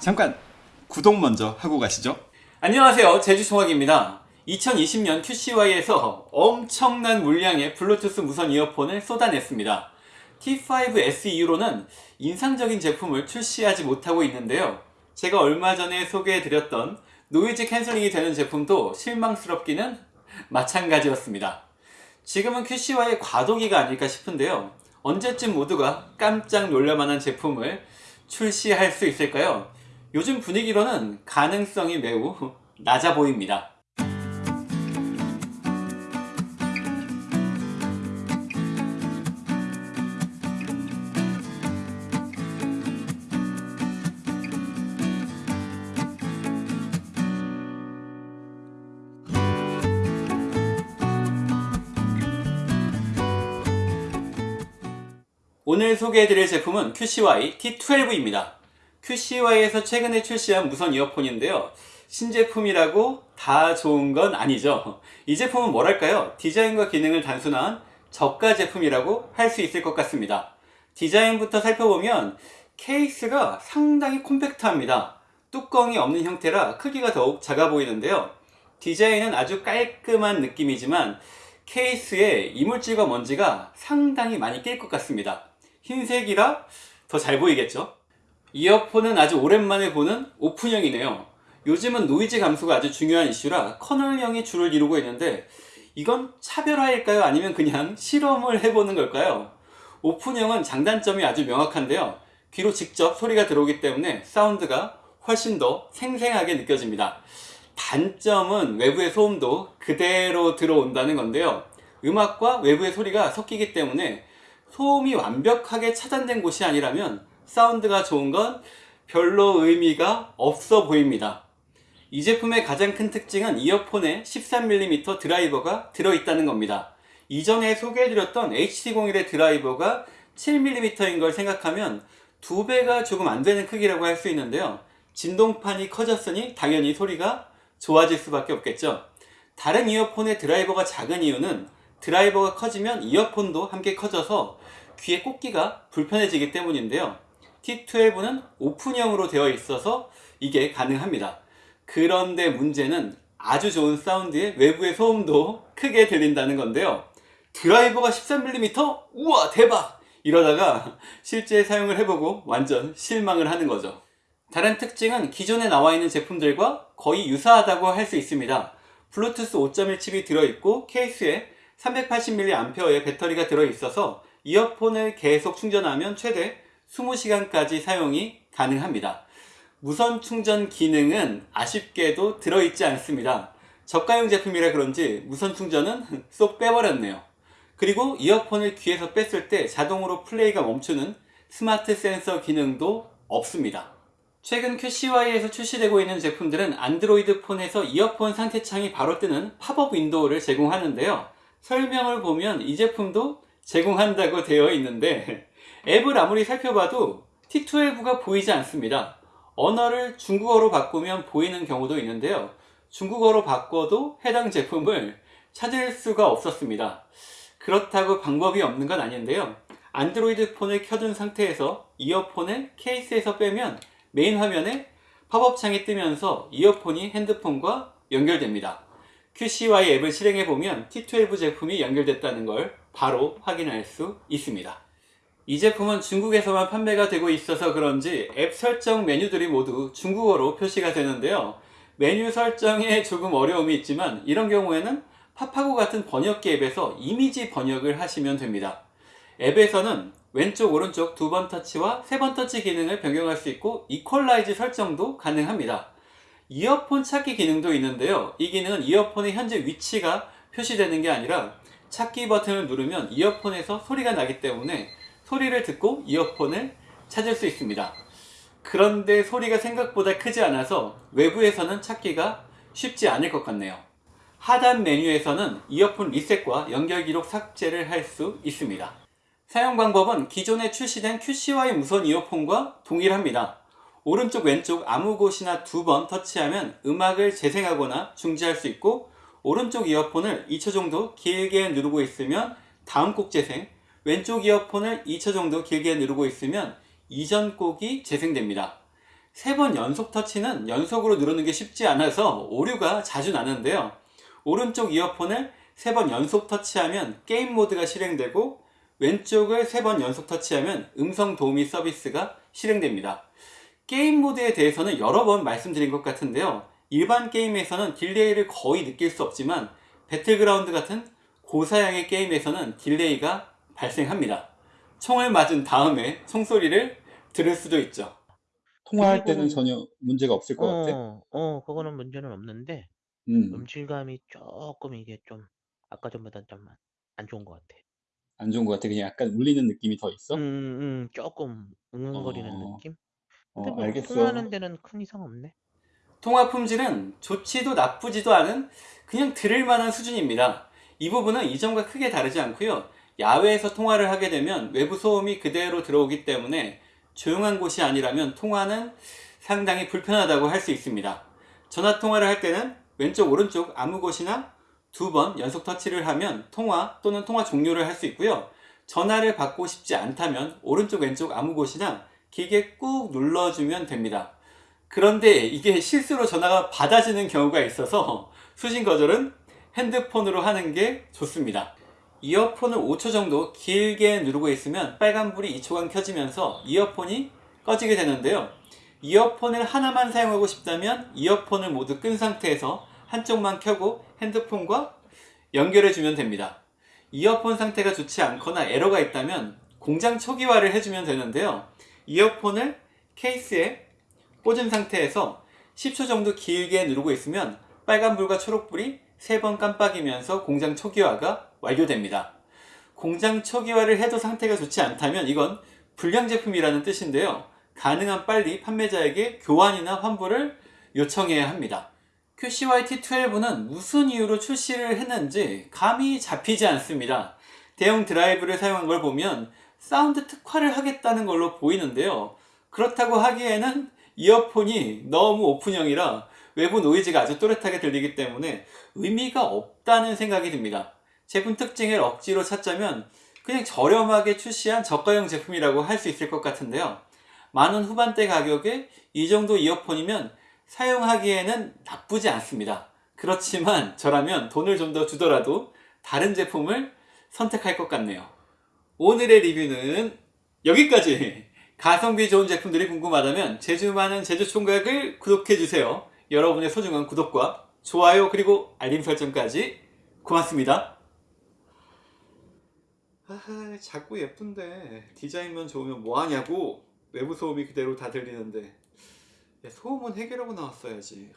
잠깐 구독 먼저 하고 가시죠. 안녕하세요. 제주총학입니다. 2020년 QCY에서 엄청난 물량의 블루투스 무선 이어폰을 쏟아냈습니다. T5S 이후로는 인상적인 제품을 출시하지 못하고 있는데요. 제가 얼마 전에 소개해드렸던 noise canceling이 되는 제품도 실망스럽기는 마찬가지였습니다. 지금은 QCY의 과도기가 아닐까 싶은데요. 언제쯤 모두가 깜짝 놀랄만한 제품을 출시할 수 있을까요? 요즘 분위기로는 가능성이 매우 낮아 보입니다. 오늘 소개해드릴 제품은 QCY T12입니다. QCY에서 최근에 출시한 무선 이어폰인데요. 신제품이라고 다 좋은 건 아니죠. 이 제품은 뭐랄까요? 디자인과 기능을 단순한 저가 제품이라고 할 수 있을 것 같습니다. 디자인부터 살펴보면 케이스가 상당히 콤팩트합니다. 뚜껑이 없는 형태라 크기가 더욱 작아 보이는데요. 디자인은 아주 깔끔한 느낌이지만 케이스에 이물질과 먼지가 상당히 많이 낄 것 같습니다. 흰색이라 더 잘 보이겠죠? 이어폰은 아주 오랜만에 보는 오픈형이네요. 요즘은 노이즈 감소가 아주 중요한 이슈라 커널형이 주를 이루고 있는데 이건 차별화일까요? 아니면 그냥 실험을 해보는 걸까요? 오픈형은 장단점이 아주 명확한데요. 귀로 직접 소리가 들어오기 때문에 사운드가 훨씬 더 생생하게 느껴집니다. 단점은 외부의 소음도 그대로 들어온다는 건데요. 음악과 외부의 소리가 섞이기 때문에 소음이 완벽하게 차단된 곳이 아니라면 사운드가 좋은 건 별로 의미가 없어 보입니다. 이 제품의 가장 큰 특징은 이어폰에 13mm 드라이버가 들어있다는 겁니다. 이전에 소개해드렸던 HT01의 드라이버가 7mm인 걸 생각하면 두 배가 조금 안 되는 크기라고 할 수 있는데요. 진동판이 커졌으니 당연히 소리가 좋아질 수밖에 없겠죠. 다른 이어폰의 드라이버가 작은 이유는 드라이버가 커지면 이어폰도 함께 커져서 귀에 꽂기가 불편해지기 때문인데요. T12는 오픈형으로 되어 있어서 이게 가능합니다. 그런데 문제는 아주 좋은 사운드에 외부의 소음도 크게 들린다는 건데요. 드라이버가 13mm? 우와 대박! 이러다가 실제 사용을 해보고 완전 실망을 하는 거죠. 다른 특징은 기존에 나와 있는 제품들과 거의 유사하다고 할 수 있습니다. 블루투스 5.1 칩이 들어있고 케이스에 380mAh의 배터리가 들어있어서 이어폰을 계속 충전하면 최대 20시간까지 사용이 가능합니다. 무선 충전 기능은 아쉽게도 들어있지 않습니다. 저가용 제품이라 그런지 무선 충전은 쏙 빼버렸네요. 그리고 이어폰을 귀에서 뺐을 때 자동으로 플레이가 멈추는 스마트 센서 기능도 없습니다. 최근 QCY에서 출시되고 있는 제품들은 안드로이드 폰에서 이어폰 상태창이 바로 뜨는 팝업 윈도우를 제공하는데요. 설명을 보면 이 제품도 제공한다고 되어 있는데 앱을 아무리 살펴봐도 T12가 보이지 않습니다. 언어를 중국어로 바꾸면 보이는 경우도 있는데요. 중국어로 바꿔도 해당 제품을 찾을 수가 없었습니다. 그렇다고 방법이 없는 건 아닌데요. 안드로이드 폰을 켜둔 상태에서 이어폰을 케이스에서 빼면 메인 화면에 팝업 창이 뜨면서 이어폰이 핸드폰과 연결됩니다. QCY 앱을 실행해보면 T12 제품이 연결됐다는 걸 바로 확인할 수 있습니다. 이 제품은 중국에서만 판매가 되고 있어서 그런지 앱 설정 메뉴들이 모두 중국어로 표시가 되는데요. 메뉴 설정에 조금 어려움이 있지만 이런 경우에는 파파고 같은 번역기 앱에서 이미지 번역을 하시면 됩니다. 앱에서는 왼쪽 오른쪽 두 번 터치와 세 번 터치 기능을 변경할 수 있고 이퀄라이즈 설정도 가능합니다. 이어폰 찾기 기능도 있는데요. 이 기능은 이어폰의 현재 위치가 표시되는 게 아니라 찾기 버튼을 누르면 이어폰에서 소리가 나기 때문에 소리를 듣고 이어폰을 찾을 수 있습니다. 그런데 소리가 생각보다 크지 않아서 외부에서는 찾기가 쉽지 않을 것 같네요. 하단 메뉴에서는 이어폰 리셋과 연결 기록 삭제를 할 수 있습니다. 사용 방법은 기존에 출시된 QCY 무선 이어폰과 동일합니다. 오른쪽 왼쪽 아무 곳이나 두 번 터치하면 음악을 재생하거나 중지할 수 있고 오른쪽 이어폰을 2초 정도 길게 누르고 있으면 다음 곡 재생 왼쪽 이어폰을 2초 정도 길게 누르고 있으면 이전 곡이 재생됩니다. 세 번 연속 터치는 연속으로 누르는 게 쉽지 않아서 오류가 자주 나는데요. 오른쪽 이어폰을 세 번 연속 터치하면 게임 모드가 실행되고 왼쪽을 세 번 연속 터치하면 음성 도우미 서비스가 실행됩니다. 게임 모드에 대해서는 여러 번 말씀드린 것 같은데요. 일반 게임에서는 딜레이를 거의 느낄 수 없지만 배틀그라운드 같은 고사양의 게임에서는 딜레이가 발생합니다. 총을 맞은 다음에 총소리를 들을 수도 있죠. 통화할 그리고- 때는 전혀 문제가 없을 것 같아. 어, 어, 그거는 문제는 없는데 음, 음질감이 조금 이게 좀 아까 전보다 좀 안 좋은 것 같아. 안 좋은 것 같아. 그냥 약간 울리는 느낌이 더 있어? 음, 음, 조금 웅웅거리는 어, 느낌? 어, 근데 뭐 알겠어. 통화하는 데는 큰 이상 없네. 통화 품질은 좋지도 나쁘지도 않은 그냥 들을 만한 수준입니다. 이 부분은 이전과 크게 다르지 않고요. 야외에서 통화를 하게 되면 외부 소음이 그대로 들어오기 때문에 조용한 곳이 아니라면 통화는 상당히 불편하다고 할 수 있습니다. 전화 통화를 할 때는 왼쪽 오른쪽 아무 곳이나 두 번 연속 터치를 하면 통화 또는 통화 종료를 할 수 있고요. 전화를 받고 싶지 않다면 오른쪽 왼쪽 아무 곳이나 길게 꾹 눌러주면 됩니다. 그런데 이게 실수로 전화가 받아지는 경우가 있어서 수신 거절은 핸드폰으로 하는 게 좋습니다. 이어폰을 5초 정도 길게 누르고 있으면 빨간불이 2초간 켜지면서 이어폰이 꺼지게 되는데요. 이어폰을 하나만 사용하고 싶다면 이어폰을 모두 끈 상태에서 한쪽만 켜고 핸드폰과 연결해 주면 됩니다. 이어폰 상태가 좋지 않거나 에러가 있다면 공장 초기화를 해주면 되는데요. 이어폰을 케이스에 꽂은 상태에서 10초 정도 길게 누르고 있으면 빨간불과 초록불이 3번 깜빡이면서 공장 초기화가 완료됩니다. 공장 초기화를 해도 상태가 좋지 않다면 이건 불량 제품이라는 뜻인데요. 가능한 빨리 판매자에게 교환이나 환불을 요청해야 합니다. QCY T12는 무슨 이유로 출시를 했는지 감이 잡히지 않습니다. 대형 드라이브를 사용한 걸 보면 사운드 특화를 하겠다는 걸로 보이는데요. 그렇다고 하기에는 이어폰이 너무 오픈형이라 외부 노이즈가 아주 또렷하게 들리기 때문에 의미가 없다는 생각이 듭니다. 제품 특징을 억지로 찾자면 그냥 저렴하게 출시한 저가형 제품이라고 할 수 있을 것 같은데요. 만원 후반대 가격에 이 정도 이어폰이면 사용하기에는 나쁘지 않습니다. 그렇지만 저라면 돈을 좀 더 주더라도 다른 제품을 선택할 것 같네요. 오늘의 리뷰는 여기까지! 가성비 좋은 제품들이 궁금하다면 제주 많은 제주 총각을 구독해주세요. 여러분의 소중한 구독과 좋아요 그리고 알림 설정까지 고맙습니다. 아, 자꾸 예쁜데. 디자인만 좋으면 뭐하냐고. 외부 소음이 그대로 다 들리는데. 소음은 해결하고 나왔어야지.